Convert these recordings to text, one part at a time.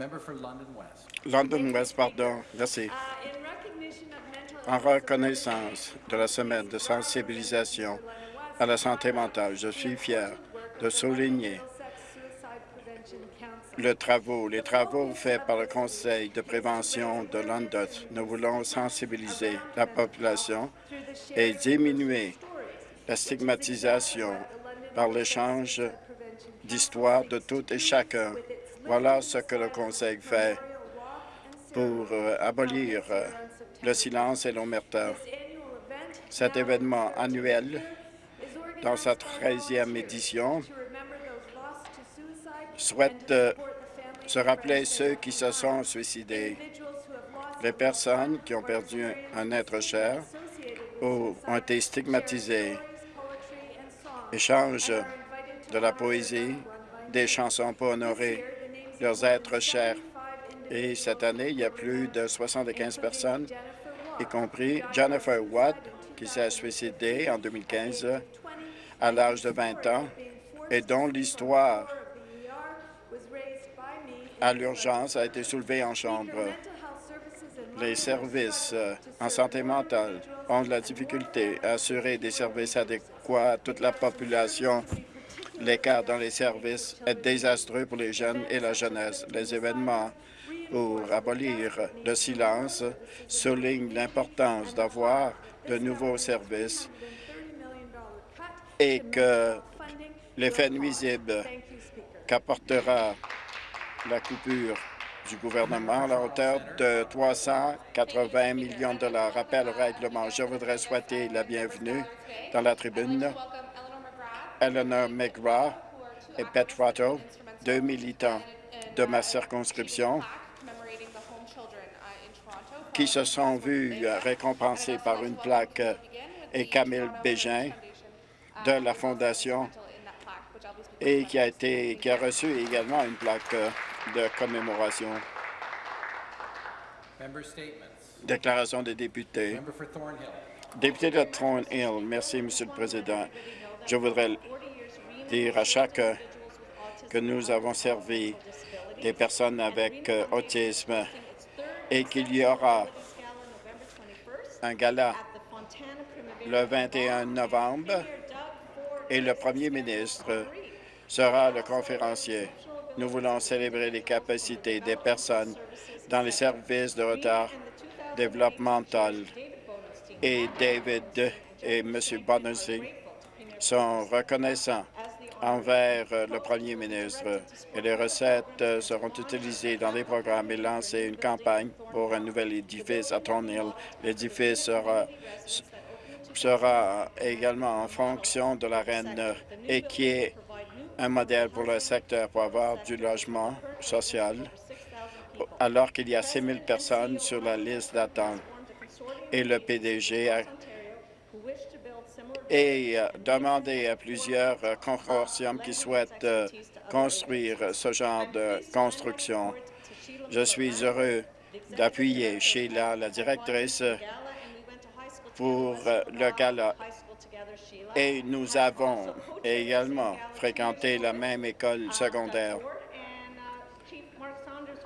London West. London West, pardon. Merci. En reconnaissance de la semaine de sensibilisation à la santé mentale, je suis fier de souligner le travaux, les travaux faits par le Conseil de prévention de London. Nous voulons sensibiliser la population et diminuer la stigmatisation par l'échange d'histoires de tout et chacun. Voilà ce que le Conseil fait pour euh, abolir euh, le silence et l'omerta. Cet événement annuel, dans sa 13e édition, souhaite euh, se rappeler ceux qui se sont suicidés, les personnes qui ont perdu un être cher ou ont été stigmatisées. Échange de la poésie, des chansons pour honorer leurs êtres chers. Et cette année, il y a plus de 75 personnes, y compris Jennifer Watt, qui s'est suicidée en 2015 à l'âge de 20 ans et dont l'histoire à l'urgence a été soulevée en chambre. Les services euh, en santé mentale ont de la difficulté à assurer des services adéquats à toute la population. L'écart dans les services est désastreux pour les jeunes et la jeunesse. Les événements pour abolir le silence soulignent l'importance d'avoir de nouveaux services et que l'effet nuisible qu'apportera la coupure du gouvernement à la hauteur de 380 millions de dollars. Rappel au règlement. Je voudrais souhaiter la bienvenue dans la tribune Eleanor McGrath et Pet Rotto, deux militants de ma circonscription qui se sont vus récompensés par une plaque et Camille Bégin de la Fondation et qui a été qui a reçu également une plaque de commémoration. Déclaration des députés. Député de Thornhill, merci, Monsieur le Président. Je voudrais dire à chacun que nous avons servi des personnes avec euh, autisme et qu'il y aura un gala le 21 novembre et le premier ministre sera le conférencier. Nous voulons célébrer les capacités des personnes dans les services de retard développemental. Et David et M. Bonacy sont reconnaissants envers le premier ministre et les recettes seront utilisées dans des programmes et lancer une campagne pour un nouvel édifice à Thornhill. L'édifice sera, sera également en fonction de la reine et qui est un modèle pour le secteur pour avoir du logement social, alors qu'il y a 6 000 personnes sur la liste d'attente. Et le PDG a et demandé à plusieurs consortiums qui souhaitent euh, construire ce genre de construction. Je suis heureux d'appuyer Sheila, la directrice, pour euh, le gala et nous avons également fréquenté la même école secondaire.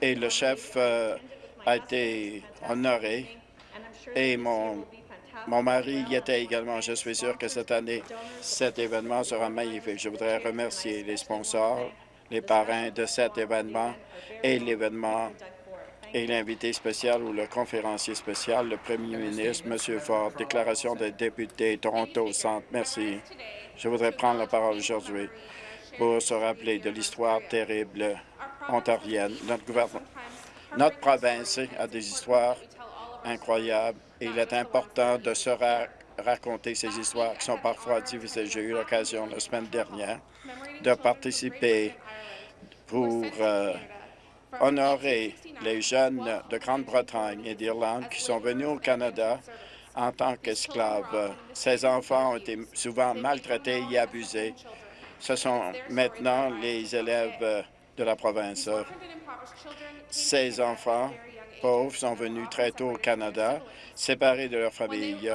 Et le chef euh, a été honoré et mon, mon mari y était également. Je suis sûr que cette année, cet événement sera magnifique. Je voudrais remercier les sponsors, les parrains de cet événement et l'événement et l'invité spécial ou le conférencier spécial, le premier ministre, M. Ford. Déclaration des députés Toronto Centre. Merci. Je voudrais prendre la parole aujourd'hui pour se rappeler de l'histoire terrible ontarienne. Notre gouvernement, notre province a des histoires incroyables et il est important de se raconter ces histoires qui sont parfois difficiles. J'ai eu l'occasion la semaine dernière de participer pour euh, honorer les jeunes de Grande-Bretagne et d'Irlande qui sont venus au Canada en tant qu'esclaves. Ces enfants ont été souvent maltraités et abusés. Ce sont maintenant les élèves de la province. Ces enfants pauvres sont venus très tôt au Canada, séparés de leur famille.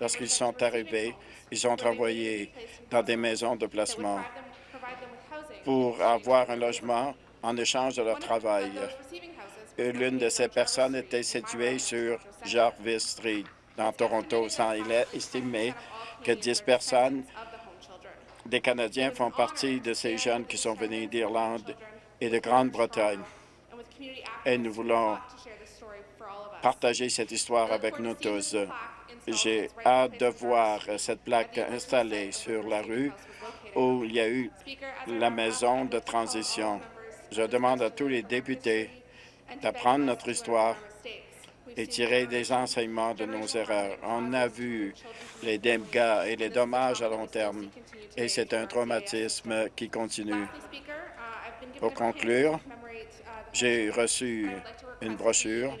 Lorsqu'ils sont arrivés, ils sont envoyés dans des maisons de placement pour avoir un logement en échange de leur travail. L'une de ces personnes était située sur Jarvis Street, dans Toronto. Il est estimé que 10 personnes des Canadiens font partie de ces jeunes qui sont venus d'Irlande et de Grande-Bretagne. Et nous voulons partager cette histoire avec nous tous. J'ai hâte de voir cette plaque installée sur la rue où il y a eu la maison de transition. Je demande à tous les députés d'apprendre notre histoire et tirer des enseignements de nos erreurs. On a vu les dégâts et les dommages à long terme, et c'est un traumatisme qui continue. Pour conclure, j'ai reçu une brochure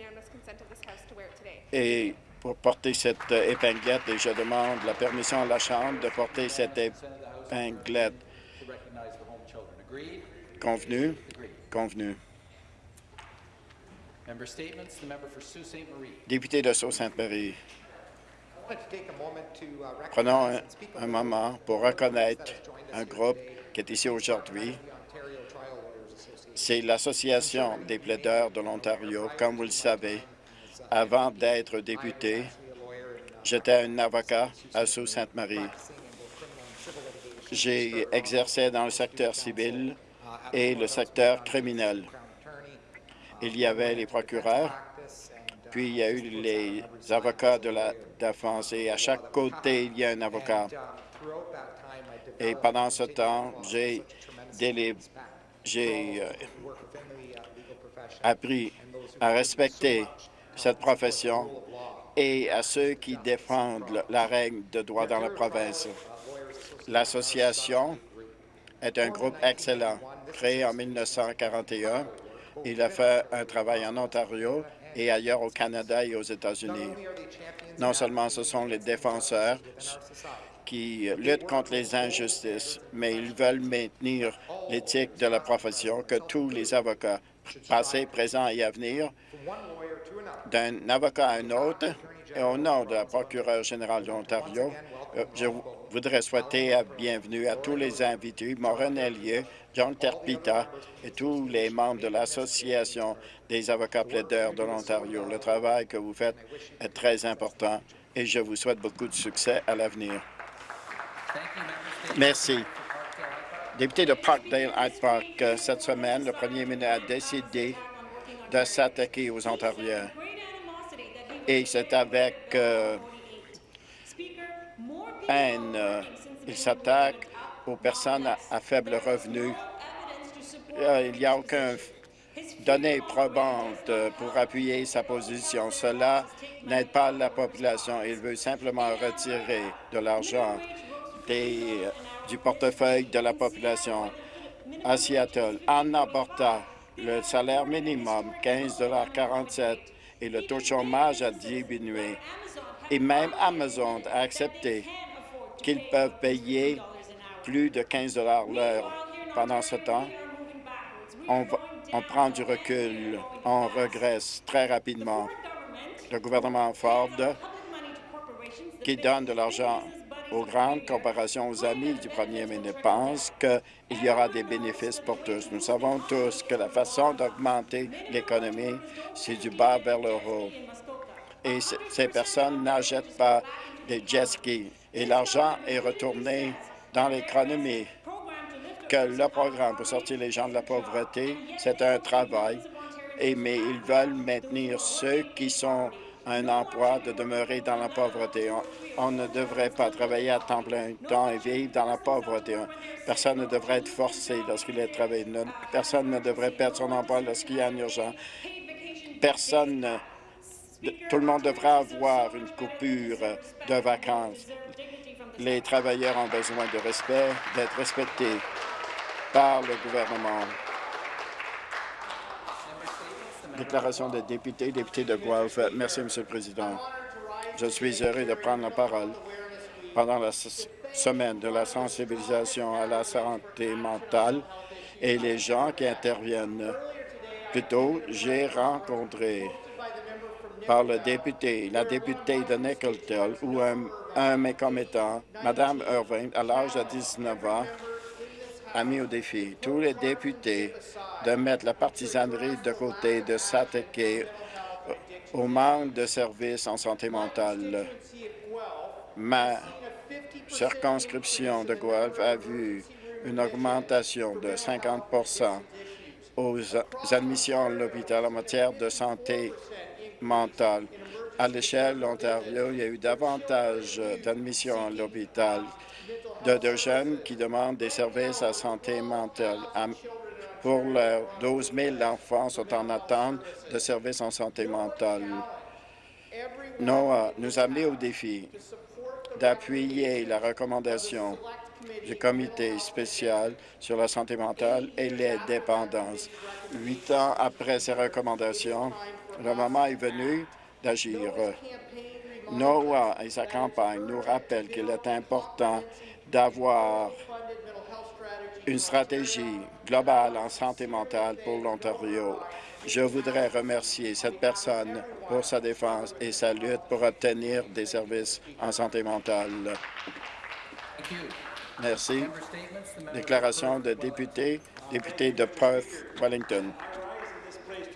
et pour porter cette épinglette, et je demande la permission à la Chambre de porter cette épinglette. Convenu? Convenu. Député de Sault-Sainte-Marie. Prenons un, un, moment pour reconnaître un groupe qui est ici aujourd'hui. C'est l'Association des plaideurs de l'Ontario. Comme vous le savez, avant d'être député, j'étais un avocat à Sault-Sainte-Marie. J'ai exercé dans le secteur civil et le secteur criminel. Il y avait les procureurs, puis il y a eu les avocats de la défense, et à chaque côté, il y a un avocat. Et pendant ce temps, j'ai j'ai appris à respecter cette profession et à ceux qui défendent la règle de droit dans la province. L'association est un groupe excellent, créé en 1941. Il a fait un travail en Ontario et ailleurs au Canada et aux États-Unis. Non seulement ce sont les défenseurs qui luttent contre les injustices, mais ils veulent maintenir l'éthique de la profession que tous les avocats, passés, présents et à venir, d'un avocat à un autre, et au nom de la procureure générale de l'Ontario, euh, je voudrais souhaiter la bienvenue à tous les invités, Maureen Elliott, John Terpita et tous les membres de l'Association des avocats plaideurs de l'Ontario. Le travail que vous faites est très important et je vous souhaite beaucoup de succès à l'avenir. Merci. Député de Parkdale Hyde Park, euh, cette semaine, le premier ministre a décidé de s'attaquer aux Ontariens. Et c'est avec euh, haine. Euh, il s'attaque aux personnes à, faible revenu. Il n'y a aucun données probante pour appuyer sa position. Cela n'aide pas la population. Il veut simplement retirer de l'argent du portefeuille de la population. À Seattle, en abortant le salaire minimum, 15,47 et le taux de chômage a diminué. Et même Amazon a accepté qu'ils peuvent payer plus de 15 l'heure. Pendant ce temps, on, on prend du recul, on regresse très rapidement. Le gouvernement Ford, qui donne de l'argent aux grandes corporations, aux amis du premier ministre, pense qu'il y aura des bénéfices pour tous. Nous savons tous que la façon d'augmenter l'économie, c'est du bas vers le haut. Et ces personnes n'achètent pas des jet skis. Et l'argent est retourné dans l'économie. Que le programme pour sortir les gens de la pauvreté, c'est un travail, et, mais ils veulent maintenir ceux qui sont un emploi de demeurer dans la pauvreté. On, ne devrait pas travailler à temps plein temps et vivre dans la pauvreté. Personne ne devrait être forcé lorsqu'il est travaillé. Personne ne devrait perdre son emploi lorsqu'il y a un urgent. Personne, tout le monde devrait avoir une coupure de vacances. Les travailleurs ont besoin de respect, d'être respectés par le gouvernement. Déclaration de député, député de Guelph. Merci, M. le Président. Je suis heureux de prendre la parole pendant la semaine de la sensibilisation à la santé mentale et les gens qui interviennent. Plutôt, j'ai rencontré par le député, la députée de Nickelton, ou un, un méconnaissant, Mme Irving, à l'âge de 19 ans, a mis au défi tous les députés de mettre la partisanerie de côté, de s'attaquer au manque de services en santé mentale. Ma circonscription de Guelph a vu une augmentation de 50% aux admissions à l'hôpital en matière de santé mentale. À l'échelle de l'Ontario, il y a eu davantage d'admissions à l'hôpital de, jeunes qui demandent des services à santé mentale. Pour leurs 12 000 enfants sont en attente de services en santé mentale. NOAA nous a mis au défi d'appuyer la recommandation du comité spécial sur la santé mentale et les dépendances. Huit ans après ces recommandations, le moment est venu d'agir. NOAA et sa campagne nous rappellent qu'il est important d'avoir une stratégie globale en santé mentale pour l'Ontario. Je voudrais remercier cette personne pour sa défense et sa lutte pour obtenir des services en santé mentale. Merci. Déclaration de député, député de Perth, Wellington.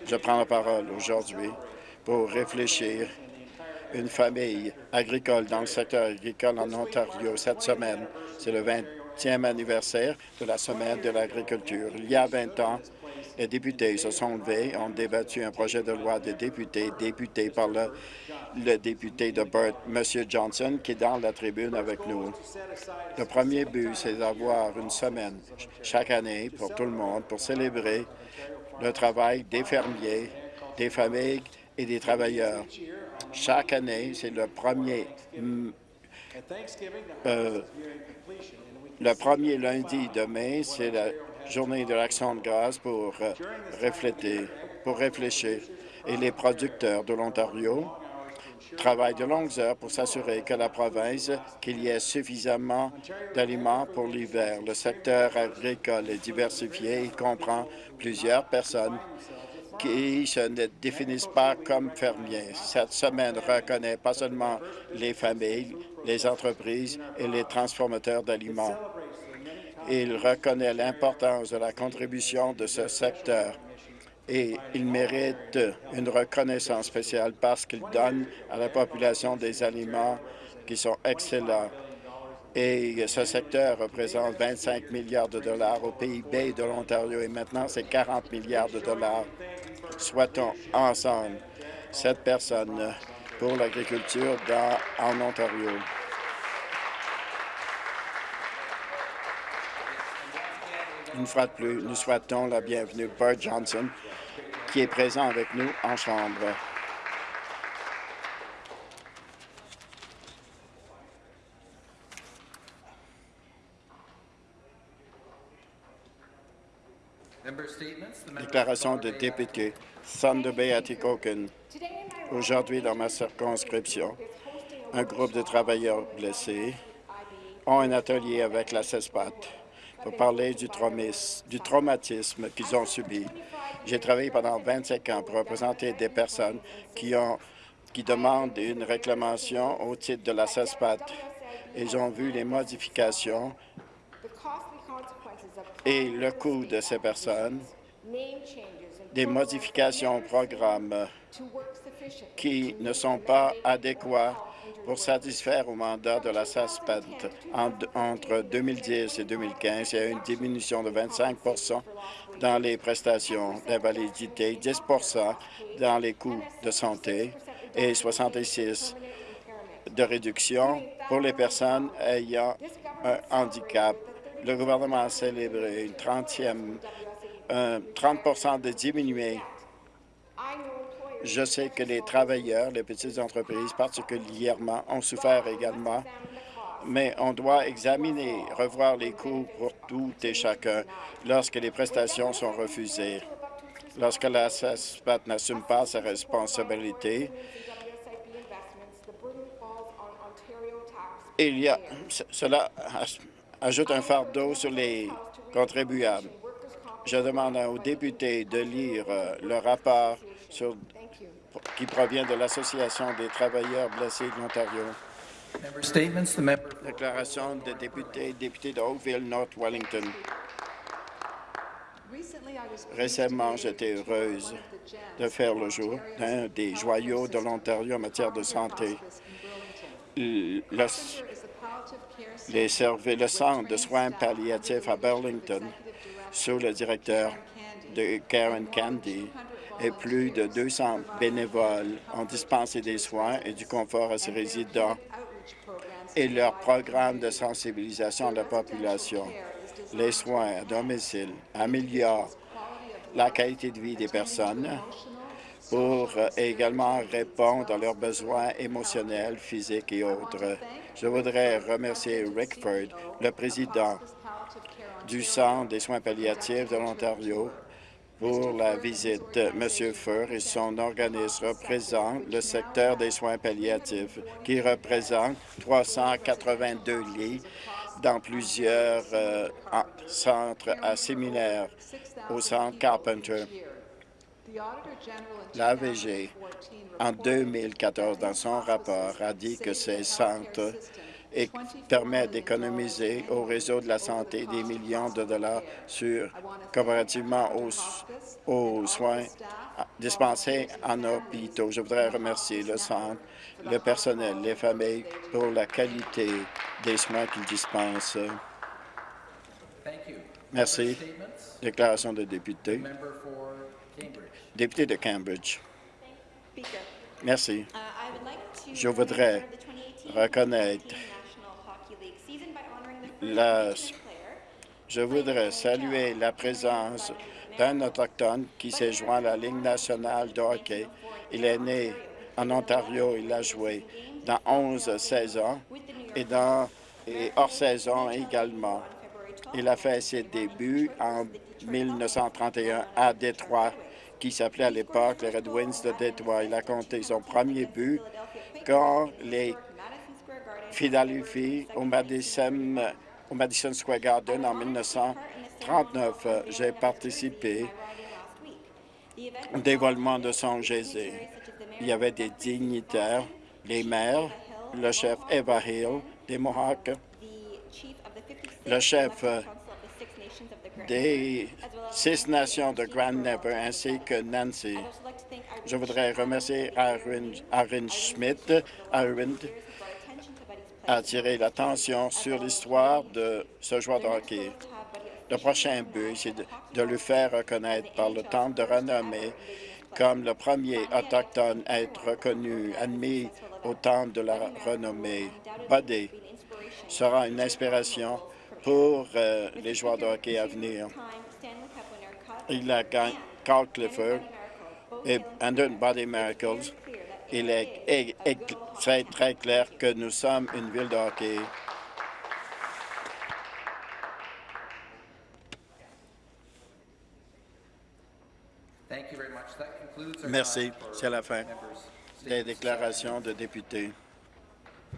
Je prends la parole aujourd'hui pour réfléchir une famille agricole dans le secteur agricole en Ontario cette semaine. C'est le 20e anniversaire de la Semaine de l'agriculture. Il y a 20 ans, les députés se sont levés, ont débattu un projet de loi de députés, député par le, le député de Burt, M. Johnson, qui est dans la tribune avec nous. Le premier but, c'est d'avoir une semaine chaque année pour tout le monde pour célébrer le travail des fermiers, des familles et des travailleurs. Chaque année, c'est le premier euh, le premier lundi de mai, c'est la journée de l'action de grâce pour euh, pour réfléchir. Et les producteurs de l'Ontario travaillent de longues heures pour s'assurer que la province, qu'il y ait suffisamment d'aliments pour l'hiver. Le secteur agricole est diversifié. Il comprend plusieurs personnes qui se définissent pas comme fermiers. Cette semaine reconnaît pas seulement les familles, les entreprises et les transformateurs d'aliments. Il reconnaît l'importance de la contribution de ce secteur et il mérite une reconnaissance spéciale parce qu'il donne à la population des aliments qui sont excellents. Et ce secteur représente 25 milliards de dollars au PIB de l'Ontario et maintenant c'est 40 milliards de dollars. Souhaitons ensemble cette personne pour l'agriculture en Ontario. Une fois de plus, nous souhaitons la bienvenue Bert Johnson, qui est présent avec nous en Chambre. Déclaration de député Thunder Bay Atikokan. Aujourd'hui, dans ma circonscription, un groupe de travailleurs blessés ont un atelier avec la CESPAT pour parler du, du traumatisme qu'ils ont subi. J'ai travaillé pendant 25 ans pour représenter des personnes qui, ont, qui demandent une réclamation au titre de la CESPAT. Ils ont vu les modifications et le coût de ces personnes, des modifications au programme qui ne sont pas adéquats pour satisfaire au mandat de la SASPAT. entre 2010 et 2015, il y a eu une diminution de 25% dans les prestations d'invalidité, 10% dans les coûts de santé et 66 de réduction pour les personnes ayant un handicap. Le gouvernement a célébré une 30e, 30 de diminué je sais que les travailleurs, les petites entreprises particulièrement, ont souffert également, mais on doit examiner, revoir les coûts pour tout et chacun lorsque les prestations sont refusées. Lorsque la SASPAT n'assume pas ses responsabilités, il y a, cela ajoute un fardeau sur les contribuables. Je demande aux députés de lire euh, le rapport sur qui provient de l'Association des travailleurs blessés de l'Ontario. Déclaration de député, député de Oakville, North Wellington. Récemment, j'étais heureuse de faire le jour d'un des joyaux de l'Ontario en matière de santé. Le, les servi- le centre de soins palliatifs à Burlington, sous le directeur de Karen Candy, et plus de 200 bénévoles ont dispensé des soins et du confort à ses résidents et leur programme de sensibilisation de la population. Les soins à domicile améliorent la qualité de vie des personnes pour euh, également répondre à leurs besoins émotionnels, physiques et autres. Je voudrais remercier Rick Ford, le président du Centre des soins palliatifs de l'Ontario, pour la visite. Monsieur Fur et son organisme représentent le secteur des soins palliatifs, qui représente 382 lits dans plusieurs euh, en- centres à au centre Carpenter. L'AVG, en 2014, dans son rapport, a dit que ces centres et permettent d'économiser au réseau de la santé des millions de dollars sur comparativement aux, aux soins dispensés en hôpitaux. Je voudrais remercier le centre, le personnel, les familles pour la qualité des soins qu'ils dispensent. Merci. Déclaration de député. Député de Cambridge. Merci. Je voudrais reconnaître la- Je voudrais saluer la présence d'un Autochtone qui s'est joint à la Ligue nationale de hockey. Il est né en Ontario. Il a joué dans 11 saisons et dans et hors saison également. Il a fait ses débuts en 1931 à Détroit, qui s'appelait à l'époque les Red Wings de Détroit. Il a compté son premier but quand les Philadelphie au Madison, au Madison Square Garden en 1939. J'ai participé au dévoilement de son Jésus. Il y avait des dignitaires, les maires, le chef Eva Hill des Mohawks, le chef euh, des six nations de Grand Never ainsi que Nancy. Je voudrais remercier Aaron, Schmidt, Aaron, a attiré l'attention sur l'histoire de ce joueur de hockey. Le prochain but, c'est de, le faire reconnaître par le Temple de renommée comme le premier autochtone à être reconnu, admis au Temple de la renommée. Buddy sera une inspiration pour euh, les joueurs de hockey à venir. Il a gagné Carl Clifford et Andrew Body Miracles. Il est, est- est très, très clair que nous sommes une ville de hockey. Merci. C'est la fin des déclarations de députés.